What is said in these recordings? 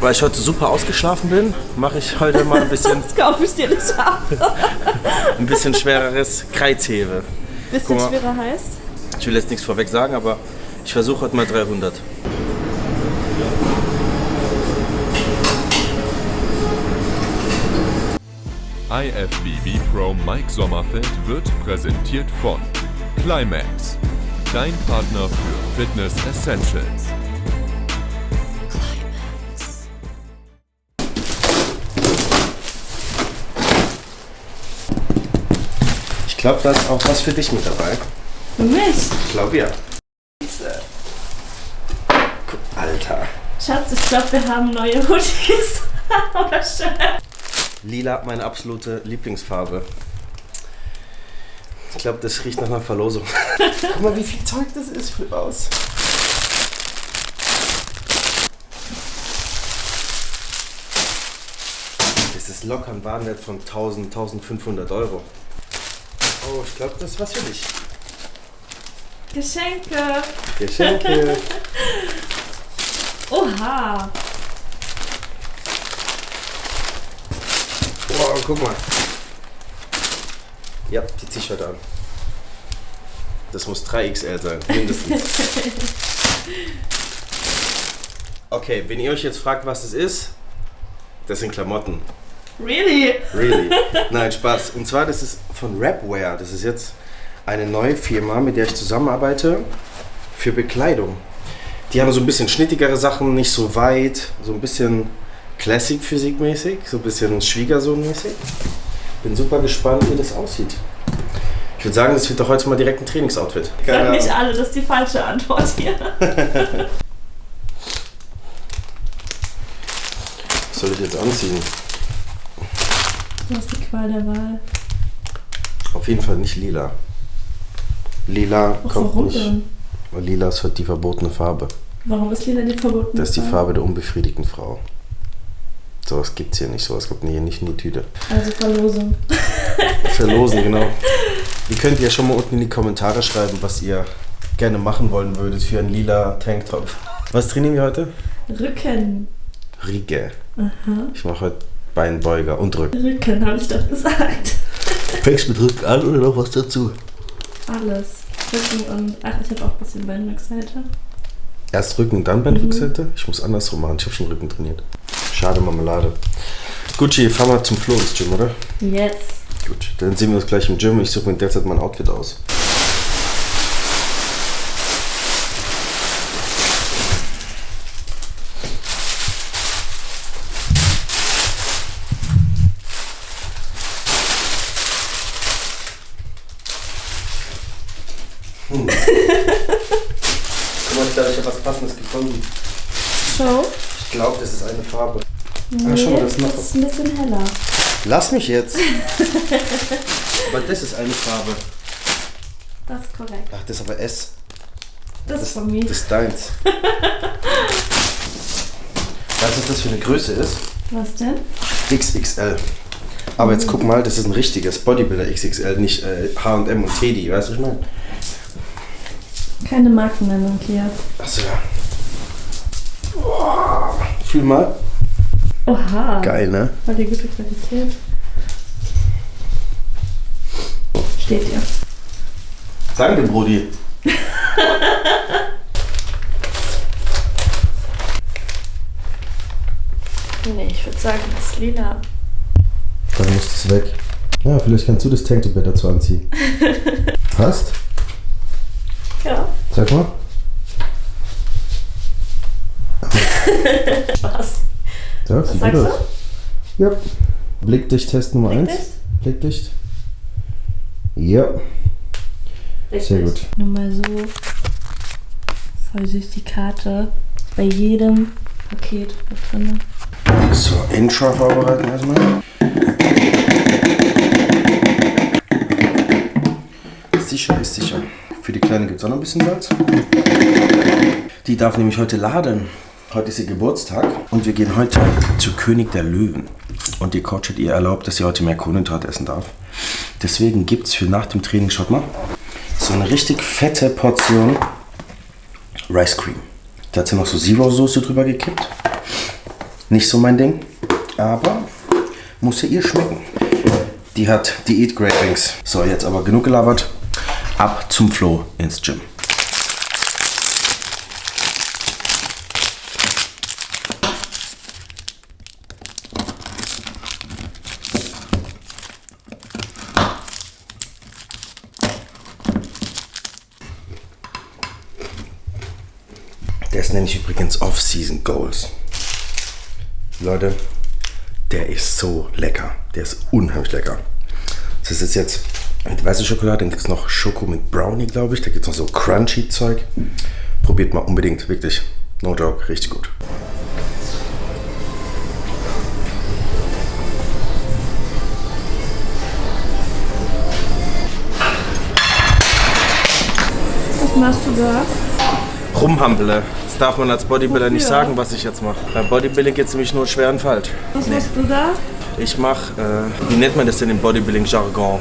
Weil ich heute super ausgeschlafen bin, mache ich heute mal ein bisschen, Das kaufe ich dir nicht ab. ein bisschen schwereres Kreuzhebe. Bisschen mal. schwerer heißt. Ich will jetzt nichts vorweg sagen, aber ich versuche heute mal 300. IFBB Pro Mike Sommerfeld wird präsentiert von Climax, dein Partner für Fitness Essentials. Glaube, da ist auch was für dich mit dabei. Für mich. Ich glaube ja. Alter. Schatz, ich glaube, wir haben neue Hoodies. Oder schön. Lila, meine absolute Lieblingsfarbe. Ich glaube, das riecht nach einer Verlosung. Guck mal, wie viel Zeug das ist. Flip aus. Das ist locker ein Warenwert von 1000, 1500 Euro. Oh, ich glaube, das ist was für dich. Geschenke. Geschenke. Oha. Wow, guck mal. Ja, die heute an. Das muss 3XL sein, mindestens. Okay, wenn ihr euch jetzt fragt, was das ist, das sind Klamotten. Really? Really? Nein, Spaß. Und zwar, das ist von Rapwear. Das ist jetzt eine neue Firma, mit der ich zusammenarbeite für Bekleidung. Die haben so ein bisschen schnittigere Sachen, nicht so weit, so ein bisschen Classic-Physik-mäßig, so ein bisschen Schwiegersohn-mäßig. Bin super gespannt, wie das aussieht. Ich würde sagen, das wird doch heute mal direkt ein Trainingsoutfit. Sag nicht alle, das ist die falsche Antwort hier. Was soll ich jetzt anziehen? Du hast die Qual der Wahl. Auf jeden Fall nicht lila. Lila Ach, kommt warum nicht. denn? Weil lila ist halt die verbotene Farbe. Warum ist lila die verbotene Das ist die Farbe der unbefriedigten Frau. Sowas gibt's hier nicht, sowas kommt hier nicht in die Tüte. Also Verlosung. Verlosen, genau. Ihr könnt ja schon mal unten in die Kommentare schreiben, was ihr gerne machen wollen würdet für einen lila Tanktop. Was trainieren wir heute? Rücken. Riege. Ich mache heute Beinbeuger und Rücken. Rücken, habe ich doch gesagt. Fängst mit Rücken an oder noch was dazu? Alles. Rücken und. Ach, ich habe auch ein bisschen Beinrückseite. Erst Rücken, dann Beinrückseite? Ich muss andersrum machen, ich habe schon Rücken trainiert. Schade Marmelade. Gucci, fahren wir zum Flo ins Gym, oder? Yes. Gut, dann sehen wir uns gleich im Gym. Ich suche mir derzeit mein Outfit aus. Hm. Guck mal, ich glaube, ich habe was Gefunden. Show. Ich glaube, das ist eine Farbe. Nee, Ah, schau mal, das ist noch das ist ein bisschen heller. Lass mich jetzt. aber das ist eine Farbe. Das ist korrekt. Ach, das ist aber S. Das ist von mir. Das ist deins. Weißt du, was das für eine Größe ist? Was denn? XXL. Aber jetzt guck mal, das ist ein richtiges Bodybuilder XXL, nicht äh, H&M und Teddy, weißt du, was ich meine? Keine Markennennung hier. Achso, ja. Boah, fühl mal. Oha. Geil, ne? Voll die gute Qualität. Steht dir. Danke, Brudi. Nee, ich würde sagen, das ist lila. Dann muss das weg. Ja, vielleicht kannst du das Tanktop dazu anziehen. Passt? Ja. Sag mal. Spaß. Ja, Was sagst gut du? Ja. Blickdicht-Test Nummer 1. Blickdicht? Blickdicht. Ja, sehr gut. Nur mal so. Voll süß die Karte. Bei jedem Paket mit drin. So, Intro vorbereiten erstmal. Sicher ist sicher. Für die Kleine gibt es auch noch ein bisschen Salz. Die darf nämlich heute laden. Heute ist ihr Geburtstag und wir gehen heute zu König der Löwen. Und die Coach hat ihr erlaubt, dass sie heute mehr Kohlenhydrat essen darf. Deswegen gibt es für nach dem Training, schaut mal, so eine richtig fette Portion Rice Cream. Da hat sie noch so Zero-Soße drüber gekippt. Nicht so mein Ding, aber muss ja ihr schmecken. Die hat Diät Gravings. So, jetzt aber genug gelabert. Ab zum Flo ins Gym. Das nenne ich übrigens Off-Season Goals. Leute, der ist so lecker. Der ist unheimlich lecker. Das ist jetzt mit weißer Schokolade, dann gibt es noch Schoko mit Brownie, glaube ich. Da gibt es noch so crunchy Zeug. Probiert mal unbedingt, wirklich. No joke, richtig gut. Was machst du da? Rumhampele. Das darf man als Bodybuilder nicht sagen, was ich jetzt mache. Beim Bodybuilding geht es nämlich nur schweren Falsch. Was machst du da? Ich mache, äh, wie nennt man das denn im Bodybuilding-Jargon?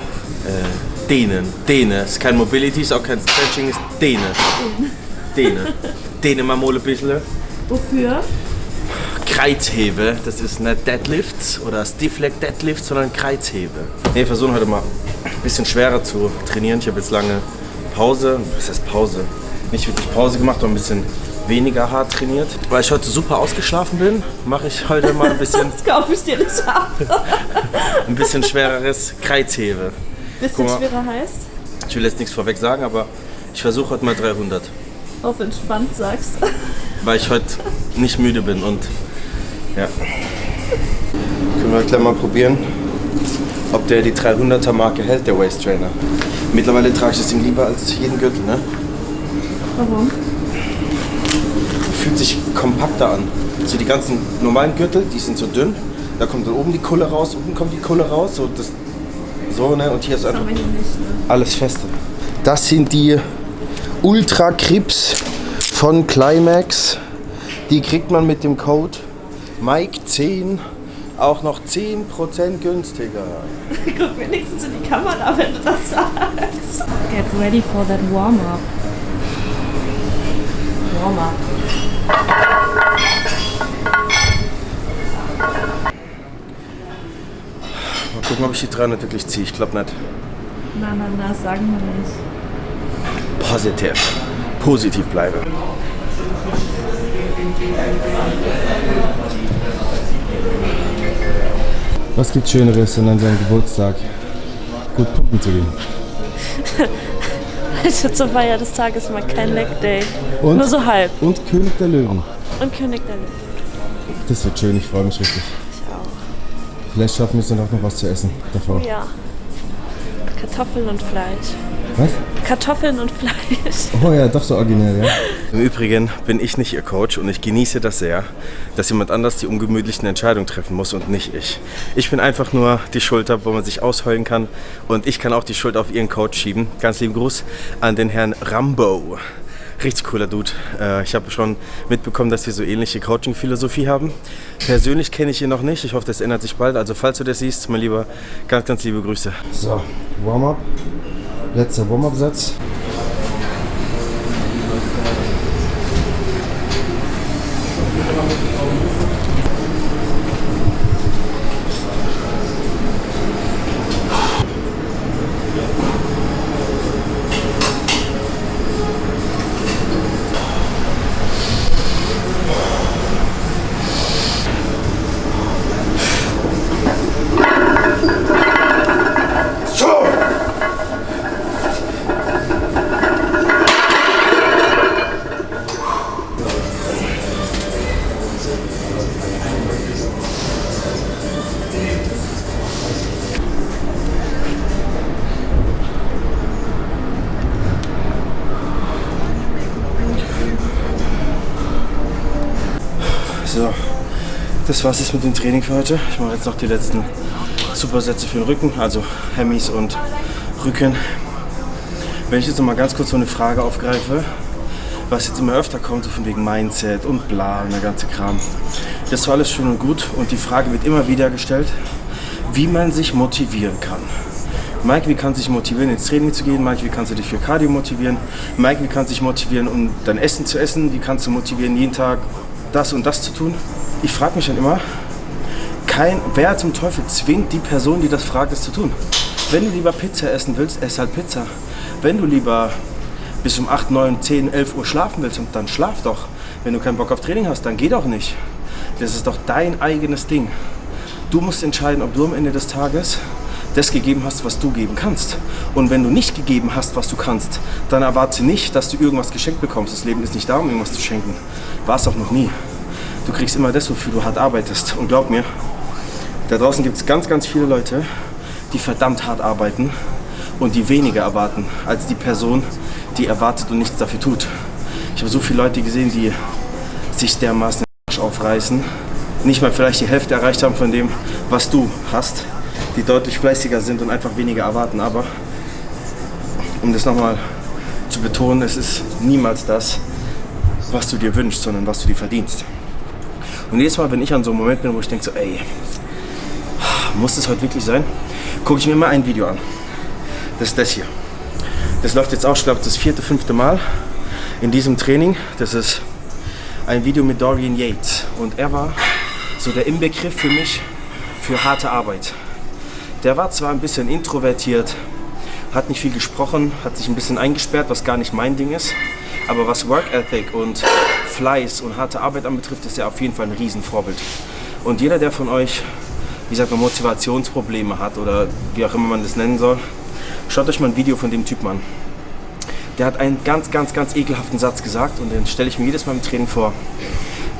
Äh, Dehnen. Dehne. Ist kein Mobility, ist auch kein Stretching, ist Dehne. Dehne. Dehne mal mal ein bisschen. Wofür? Kreuzhebe, das ist nicht Deadlifts oder Stiff Leg Deadlifts, sondern Kreuzhebe. Nee, wir versuchen heute mal ein bisschen schwerer zu trainieren. Ich habe jetzt lange Pause, was heißt Pause? Nicht wirklich Pause gemacht, aber ein bisschen weniger hart trainiert. Weil ich heute super ausgeschlafen bin, mache ich heute mal ein bisschen, Das kaufe ich dir nicht ab. ein bisschen schwereres Kreuzhebe. Bisschen mal. schwerer heißt? Ich will jetzt nichts vorweg sagen, aber ich versuche heute mal 300. Auf entspannt sagst. weil ich heute nicht müde bin und ja. Können wir gleich mal probieren, ob der die 300er Marke hält, der Waist Trainer. Mittlerweile trage ich das Ding lieber als jeden Gürtel, ne? Warum? Fühlt sich kompakter an. So die ganzen normalen Gürtel, die sind so dünn. Da kommt dann oben die Kulle raus, unten kommt die Kulle raus. So, das, so ne? Und hier ist einfach nicht, ne? alles feste. Das sind die Ultra Crips von Climax. Die kriegt man mit dem Code Mike10 auch noch 10% günstiger. Guck wenigstens in die Kamera, wenn du das sagst. Get ready for that warm-up. Warm-up. Mal gucken, ob ich die 300 wirklich ziehe. Ich glaube nicht. Na, na, na, sagen wir nicht. Positiv. Positiv bleibe. Was gibt Schöneres, an seinem Geburtstag gut pumpen zu gehen? Heute zur Feier des Tages mal kein Leg Day. Und? Nur so halb. Und König der Löwen. Und König der Löwen. Das wird schön, ich freue mich richtig. Ich auch. Vielleicht schaffen wir es dann auch noch was zu essen davor. Ja. Kartoffeln und Fleisch. Was? Kartoffeln und Fleisch. Oh ja, doch so originell, ja. Im Übrigen bin ich nicht Ihr Coach und ich genieße das sehr, dass jemand anders die ungemütlichen Entscheidungen treffen muss und nicht ich. Ich bin einfach nur die Schulter, wo man sich ausheulen kann und ich kann auch die Schuld auf Ihren Coach schieben. Ganz lieben Gruß an den Herrn Rambo. Richtig cooler Dude. Äh, Ich habe schon mitbekommen, dass wir so ähnliche Coaching-Philosophie haben. Persönlich kenne ich ihn noch nicht. Ich hoffe, das ändert sich bald. Also falls du das siehst, mein Lieber, ganz, ganz liebe Grüße. So, Warm-up. Letzter Warm-up-Satz. Das war's jetzt mit dem Training für heute. Ich mache jetzt noch die letzten Supersätze für den Rücken, also Hemmis und Rücken. Wenn ich jetzt noch mal ganz kurz so eine Frage aufgreife, was jetzt immer öfter kommt, so von wegen Mindset und bla und der ganze Kram. Das war alles schön und gut und die Frage wird immer wieder gestellt, wie man sich motivieren kann. Mike, wie kannst du dich motivieren, ins Training zu gehen? Mike, wie kannst du dich für Cardio motivieren? Mike, wie kannst du dich motivieren, um dein Essen zu essen? Wie kannst du motivieren, jeden Tag das und das zu tun? Ich frage mich dann immer, kein, wer zum Teufel zwingt die Person, die das fragt, es zu tun? Wenn du lieber Pizza essen willst, ess halt Pizza. Wenn du lieber bis um 8, 9, 10, 11 Uhr schlafen willst, dann schlaf doch. Wenn du keinen Bock auf Training hast, dann geh doch nicht. Das ist doch dein eigenes Ding. Du musst entscheiden, ob du am Ende des Tages das gegeben hast, was du geben kannst. Und wenn du nicht gegeben hast, was du kannst, dann erwarte nicht, dass du irgendwas geschenkt bekommst. Das Leben ist nicht da, um irgendwas zu schenken. War es auch noch nie. Du kriegst immer das, wofür du hart arbeitest. Und glaub mir, da draußen gibt es ganz, ganz viele Leute, die verdammt hart arbeiten und die weniger erwarten als die Person, die erwartet und nichts dafür tut. Ich habe so viele Leute gesehen, die sich dermaßen den Arsch aufreißen, nicht mal vielleicht die Hälfte erreicht haben von dem, was du hast, die deutlich fleißiger sind und einfach weniger erwarten. Aber um das nochmal zu betonen, es ist niemals das, was du dir wünschst, sondern was du dir verdienst. Und jedes Mal, wenn ich an so einem Moment bin, wo ich denke so, ey, muss das heute wirklich sein, gucke ich mir immer ein Video an. Das ist das hier. Das läuft jetzt auch, ich glaube, das vierte, fünfte Mal in diesem Training. Das ist ein Video mit Dorian Yates. Und er war so der Inbegriff für mich für harte Arbeit. Der war zwar ein bisschen introvertiert, hat nicht viel gesprochen, hat sich ein bisschen eingesperrt, was gar nicht mein Ding ist. Aber was Work Ethic und Fleiß und harte Arbeit anbetrifft, ist er auf jeden Fall ein Riesenvorbild. Und jeder, der von euch, wie sagt man, Motivationsprobleme hat oder wie auch immer man das nennen soll, schaut euch mal ein Video von dem Typen an. Der hat einen ganz, ganz, ganz ekelhaften Satz gesagt und den stelle ich mir jedes Mal im Training vor.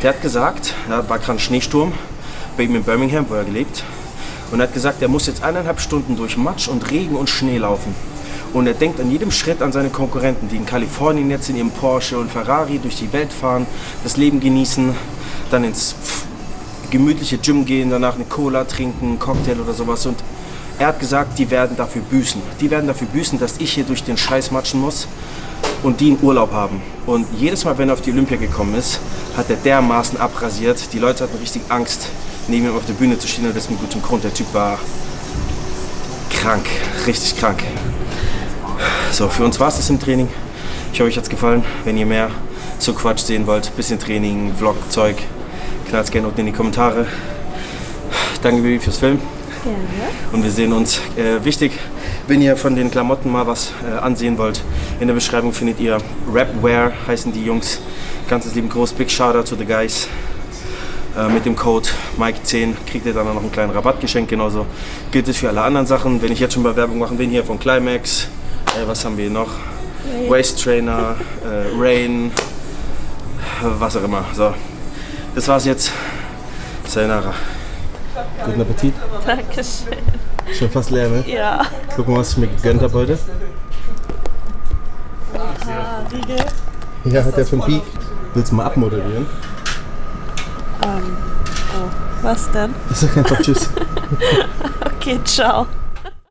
Der hat gesagt, da war gerade ein Schneesturm bei ihm in Birmingham, wo er gelebt und er hat gesagt, er muss jetzt eineinhalb Stunden durch Matsch und Regen und Schnee laufen. Und er denkt an jedem Schritt an seine Konkurrenten, die in Kalifornien jetzt in ihrem Porsche und Ferrari durch die Welt fahren, das Leben genießen, dann ins gemütliche Gym gehen, danach eine Cola trinken, einen Cocktail oder sowas. Und er hat gesagt, die werden dafür büßen. Die werden dafür büßen, dass ich hier durch den Scheiß matschen muss und die einen Urlaub haben. Und jedes Mal, wenn er auf die Olympia gekommen ist, hat er dermaßen abrasiert. Die Leute hatten richtig Angst, neben ihm auf der Bühne zu stehen und das mit gutem Grund. Der Typ war krank, richtig krank. So, für uns war es das im Training. Ich hoffe, euch hat es gefallen. Wenn ihr mehr so Quatsch sehen wollt, bisschen Training, Vlog, Zeug, knallt gerne unten in die Kommentare. Danke Baby fürs Filmen. Gerne. Und wir sehen uns. Äh, wichtig, wenn ihr von den Klamotten mal was äh, ansehen wollt, in der Beschreibung findet ihr Rapwear, heißen die Jungs. Ganzes lieben Groß, Big Shoutout to the guys. Äh, mit dem Code Mike10 kriegt ihr dann noch einen kleinen Rabattgeschenk. Genauso gilt es für alle anderen Sachen. Wenn ich jetzt schon mal Werbung machen bin, hier von Climax. Äh, was haben wir noch? Rain. Waist Trainer, äh, Rain, was auch immer. So, das war's jetzt. Sayonara. Guten Appetit. Dankeschön. Schon fast leer, ne? Ja. Guck mal, was ich mir gegönnt habe heute. Ah, Riegel. Ja, hat der von Peak. Willst du mal abmoderieren? Ähm, oh, was denn? Ich sag einfach Tschüss. Okay, ciao.